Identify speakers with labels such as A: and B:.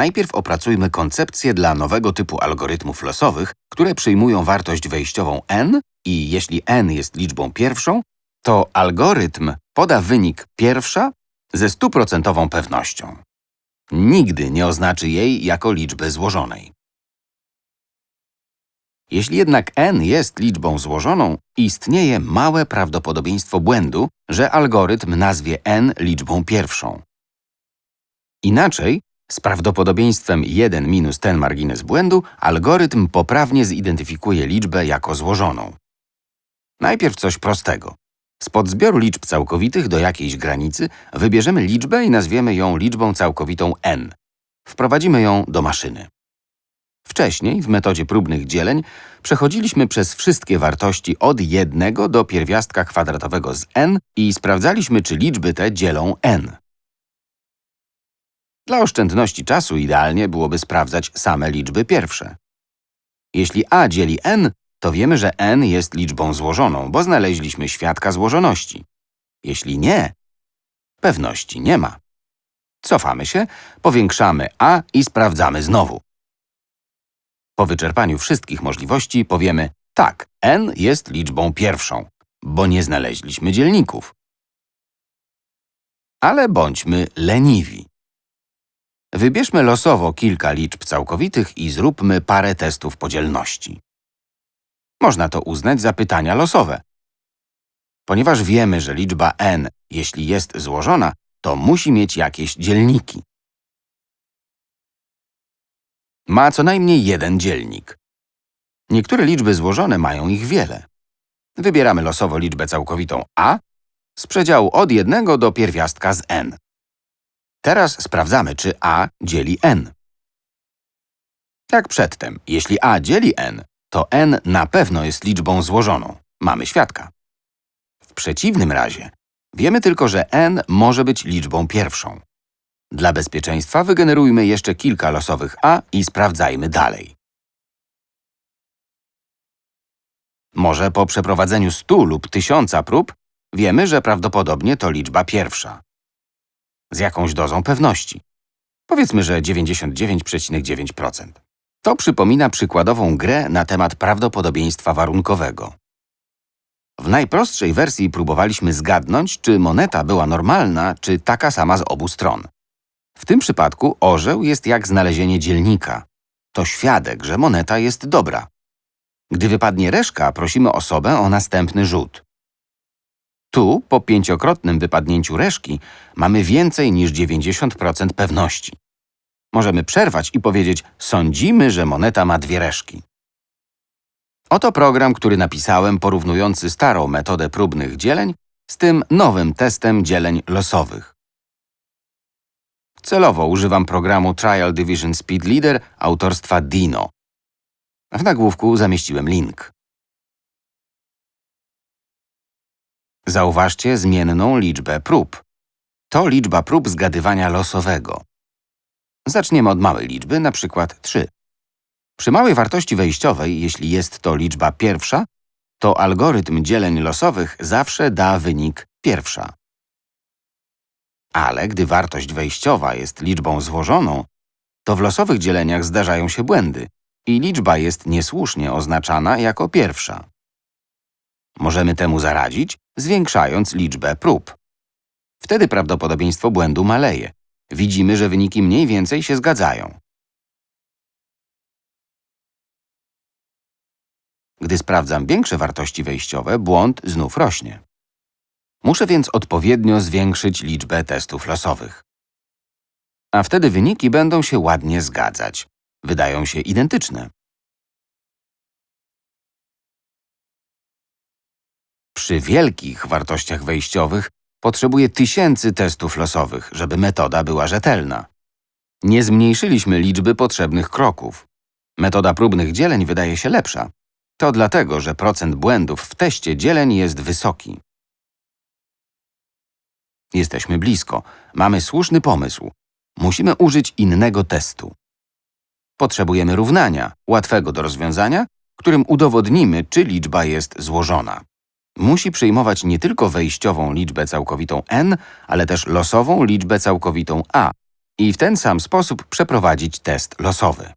A: Najpierw opracujmy koncepcję dla nowego typu algorytmów losowych, które przyjmują wartość wejściową n i jeśli n jest liczbą pierwszą, to algorytm poda wynik pierwsza ze stuprocentową pewnością. Nigdy nie oznaczy jej jako liczby złożonej. Jeśli jednak n jest liczbą złożoną, istnieje małe prawdopodobieństwo błędu, że algorytm nazwie n liczbą pierwszą. Inaczej, z prawdopodobieństwem 1 minus ten margines błędu, algorytm poprawnie zidentyfikuje liczbę jako złożoną. Najpierw coś prostego. Spod zbioru liczb całkowitych do jakiejś granicy wybierzemy liczbę i nazwiemy ją liczbą całkowitą n. Wprowadzimy ją do maszyny. Wcześniej, w metodzie próbnych dzieleń, przechodziliśmy przez wszystkie wartości od 1 do pierwiastka kwadratowego z n i sprawdzaliśmy, czy liczby te dzielą n. Dla oszczędności czasu idealnie byłoby sprawdzać same liczby pierwsze. Jeśli a dzieli n, to wiemy, że n jest liczbą złożoną, bo znaleźliśmy świadka złożoności. Jeśli nie, pewności nie ma. Cofamy się, powiększamy a i sprawdzamy znowu. Po wyczerpaniu wszystkich możliwości powiemy tak, n jest liczbą pierwszą, bo nie znaleźliśmy dzielników. Ale bądźmy leniwi. Wybierzmy losowo kilka liczb całkowitych i zróbmy parę testów podzielności. Można to uznać za pytania losowe. Ponieważ wiemy, że liczba n, jeśli jest złożona, to musi mieć jakieś dzielniki. Ma co najmniej jeden dzielnik. Niektóre liczby złożone mają ich wiele. Wybieramy losowo liczbę całkowitą a z przedziału od 1 do pierwiastka z n. Teraz sprawdzamy, czy a dzieli n. Jak przedtem, jeśli a dzieli n, to n na pewno jest liczbą złożoną. Mamy świadka. W przeciwnym razie, wiemy tylko, że n może być liczbą pierwszą. Dla bezpieczeństwa wygenerujmy jeszcze kilka losowych a i sprawdzajmy dalej. Może po przeprowadzeniu 100 lub 1000 prób wiemy, że prawdopodobnie to liczba pierwsza. Z jakąś dozą pewności. Powiedzmy, że 99,9%. To przypomina przykładową grę na temat prawdopodobieństwa warunkowego. W najprostszej wersji próbowaliśmy zgadnąć, czy moneta była normalna, czy taka sama z obu stron. W tym przypadku orzeł jest jak znalezienie dzielnika. To świadek, że moneta jest dobra. Gdy wypadnie reszka, prosimy osobę o następny rzut. Tu, po pięciokrotnym wypadnięciu reszki, mamy więcej niż 90% pewności. Możemy przerwać i powiedzieć, sądzimy, że moneta ma dwie reszki. Oto program, który napisałem porównujący starą metodę próbnych dzieleń z tym nowym testem dzieleń losowych. Celowo używam programu Trial Division Speed Leader autorstwa Dino. W nagłówku zamieściłem link. Zauważcie zmienną liczbę prób. To liczba prób zgadywania losowego. Zaczniemy od małej liczby, na przykład 3. Przy małej wartości wejściowej, jeśli jest to liczba pierwsza, to algorytm dzieleń losowych zawsze da wynik pierwsza. Ale gdy wartość wejściowa jest liczbą złożoną, to w losowych dzieleniach zdarzają się błędy i liczba jest niesłusznie oznaczana jako pierwsza. Możemy temu zaradzić, zwiększając liczbę prób. Wtedy prawdopodobieństwo błędu maleje. Widzimy, że wyniki mniej więcej się zgadzają. Gdy sprawdzam większe wartości wejściowe, błąd znów rośnie. Muszę więc odpowiednio zwiększyć liczbę testów losowych. A wtedy wyniki będą się ładnie zgadzać. Wydają się identyczne. Przy wielkich wartościach wejściowych potrzebuję tysięcy testów losowych, żeby metoda była rzetelna. Nie zmniejszyliśmy liczby potrzebnych kroków. Metoda próbnych dzieleń wydaje się lepsza. To dlatego, że procent błędów w teście dzieleń jest wysoki. Jesteśmy blisko. Mamy słuszny pomysł. Musimy użyć innego testu. Potrzebujemy równania, łatwego do rozwiązania, którym udowodnimy, czy liczba jest złożona. Musi przyjmować nie tylko wejściową liczbę całkowitą n, ale też losową liczbę całkowitą a i w ten sam sposób przeprowadzić test losowy.